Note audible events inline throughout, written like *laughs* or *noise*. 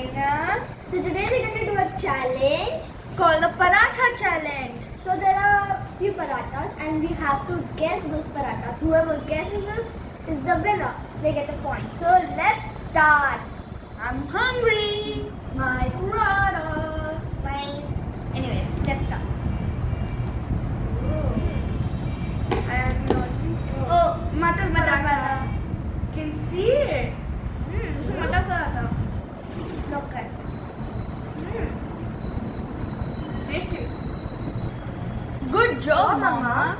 So today we're going to do a challenge. Called the Paratha Challenge. So there are few parathas and we have to guess those parathas. Whoever guesses us is the winner. They get a point. So let's start. I'm hungry. My paratha. Anyways, let's start. I have no Oh, Matar Matar paratha. Can see it. Hmm, This is Matar paratha. look at. Hmm. Tasty. Good job, Mama.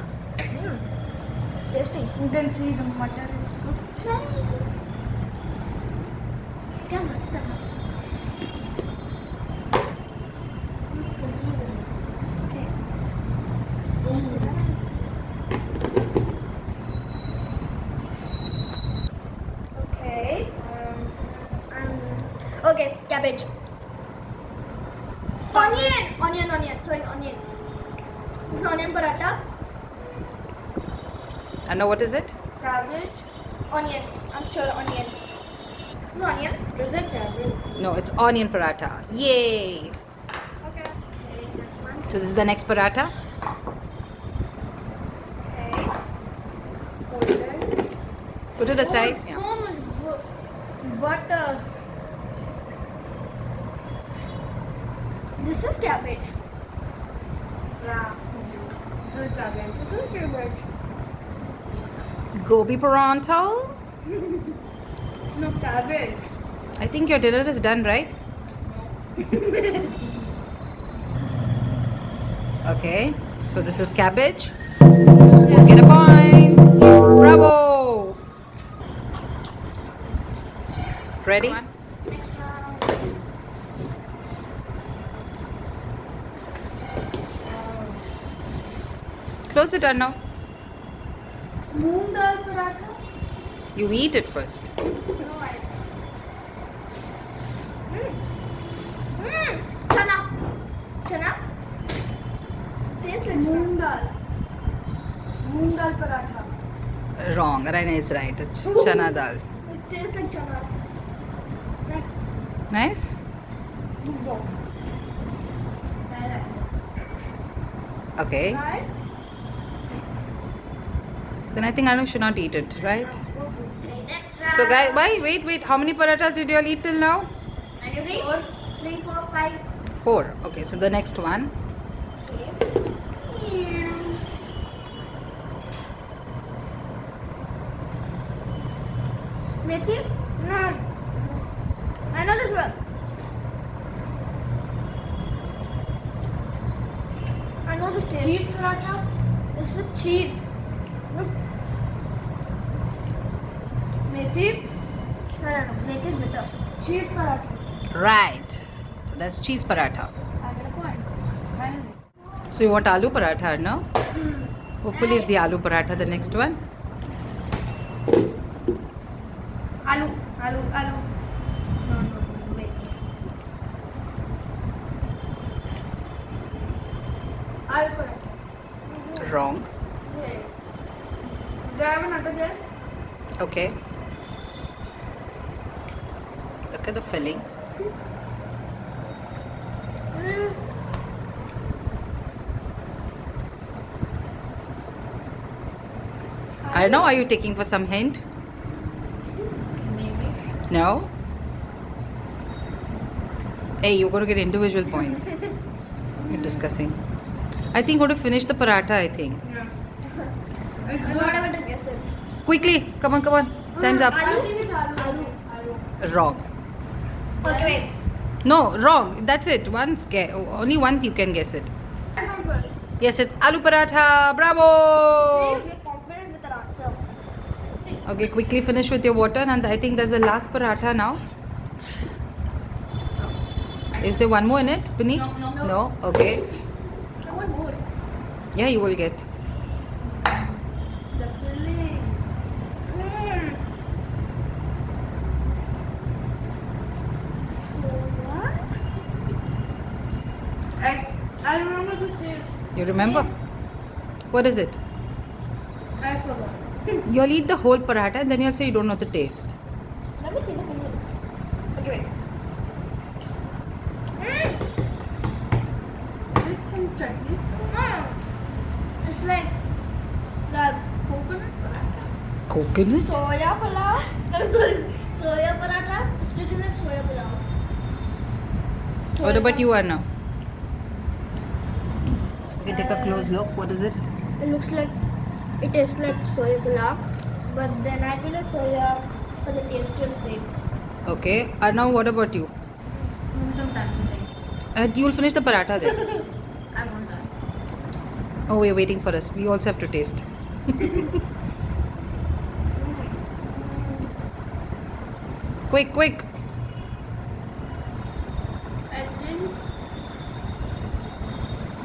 Tasty. You can see the butter is cooked. क्या मस्त है Okay. What is this? Okay. Um, um, okay, cabbage. Onion, onion, onion. Sorry, onion. This is onion paratha. I know what is it? Cabbage. Onion. I'm sure onion. This is onion. Is it cabbage? No, it's onion paratha. Yay! Okay. Okay, next one. So this is the next paratha. Okay. Put it aside. Oh, Yeah. So much butter. This is cabbage. Yeah. This is cabbage. This is cabbage. Gobi paratha. No cabbage. I think your dinner is done, right? okay. So this is cabbage. So you get a point. Bravo. Ready? Next round. Close it, Arnav. Moong dal paratha. You eat it first. No, I. Mm. Mm. Chana. Chana. Tastes like. Moong dal. Moong dal paratha. Wrong. Raina is right. It's chana dal. It tastes like chana. Next. Nice? Okay. Right? Then I think Arnav should not eat it, right? Okay. So guys, why? Wait, wait. How many parathas did you all eat till now? Three, three, four, five. Four. Okay, so the next one. Okay. Methi? No. I know this one. I know this taste. Cheese paratha. This is cheese. Methi is. Cheese paratha. Right. So that's cheese paratha. I get a point. Finally. So you want aloo paratha, no? Hopefully it's the aloo paratha, the next one. Aloo. Aloo. Aloo. No, no, no. Wait. Aloo paratha. Wrong. Do I have another? Okay. Look at the filling. Mm. I don't know. Are you taking for some hint? Maybe. No? Hey, you're going to get individual points. *laughs* You're discussing. I think we're going to finish the paratha, I think. Yeah. I'm not able to guess it. Quickly. Come on, come on. Time's up. Wrong. Okay. No, wrong. That's it. Once, only once you can guess it. I know first. Yes, it's aloo paratha. Bravo! we're confident with our answer. Okay, quickly finish with your water, and I think there's the last paratha now. Is there one more in it, Puneet? No, no. No? Okay. I want more. Yeah, you will get. You remember? What is it? I forgot. *laughs* you'll eat the whole paratha and then you'll say you don't know the taste. Let me see the finger. Okay, wait. Mm. It's some chutney. Mm. It's like the coconut paratha. Coconut? Soya paratha. No. *laughs* Soya paratha. Soya paratha. What about you, Anna? Okay, take a close look. What is it? It looks like it tastes like soya pulao, but then I feel like soya for the tastiest same Okay. and now what about you? Maybe some tandoori. Uh, you'll finish the paratha then. *laughs* I want that. Oh, we're waiting for us. We also have to taste. *laughs* quick, quick. I think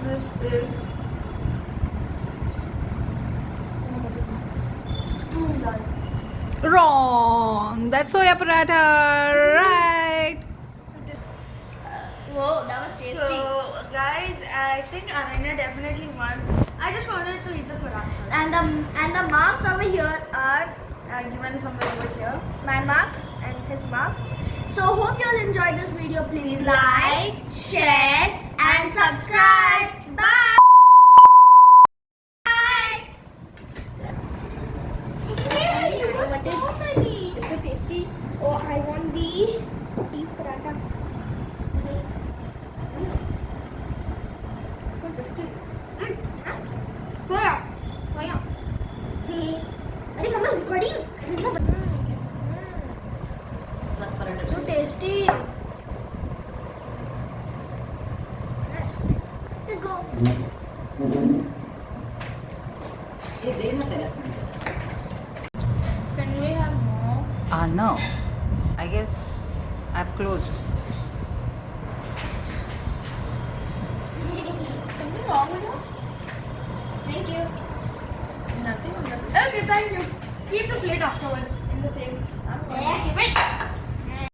this is. Wrong. That's soya paratha. Right. Whoa, that was tasty. So, guys, I think Ananya definitely won. I just wanted to eat the parathas. and the and the marks over here are Uh, given somewhere over here. my marks and his marks. So hope you all enjoyed this video. Please like, share, and subscribe. Let's go. Can we have more? Ah, no. I guess I've closed. Something wrong with you? Thank you. Nothing on the. Okay, thank you. Keep the plate afterwards in the same. I'm going to keep it.